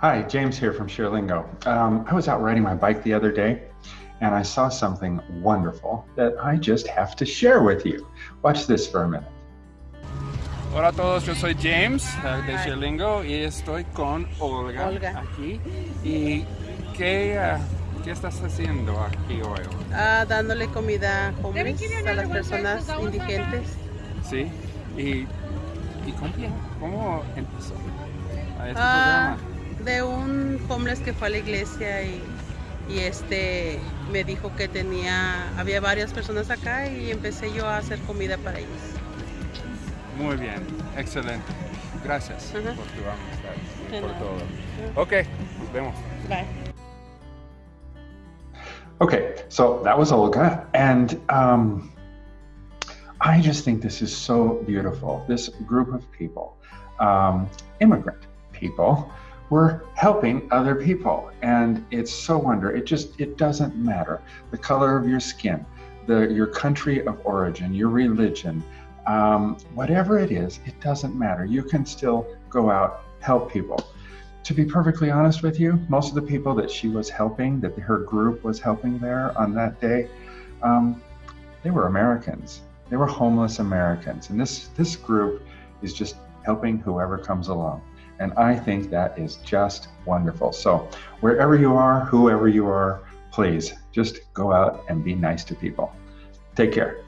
Hi, James here from Sheerlingo. Um, I was out riding my bike the other day and I saw something wonderful that I just have to share with you. Watch this for a minute. Hola a todos, yo soy James uh, de Sheerlingo y estoy con Olga, Olga. aquí. ¿Y qué, uh, qué estás haciendo aquí hoy? Ah, dándole comida homeless a las personas indigentes. ¿Sí? ¿Y, y cómo, cómo empezó a este Ah, programa? De un homeless que fue a la iglesia y, y este me dijo que tenía, había varias personas acá y empecé yo a hacer comida para ellos. Muy bien, excelente. Gracias Ajá. por tu amistad y De por nada. todo. Ok, nos vemos. Bye. Okay, so that was Olga, and um, I just think this is so beautiful. This group of people, um, immigrant people, were helping other people, and it's so wonder. It just it doesn't matter the color of your skin, the your country of origin, your religion, um, whatever it is, it doesn't matter. You can still go out help people to be perfectly honest with you, most of the people that she was helping, that her group was helping there on that day, um, they were Americans. They were homeless Americans, and this this group is just helping whoever comes along. And I think that is just wonderful. So wherever you are, whoever you are, please just go out and be nice to people. Take care.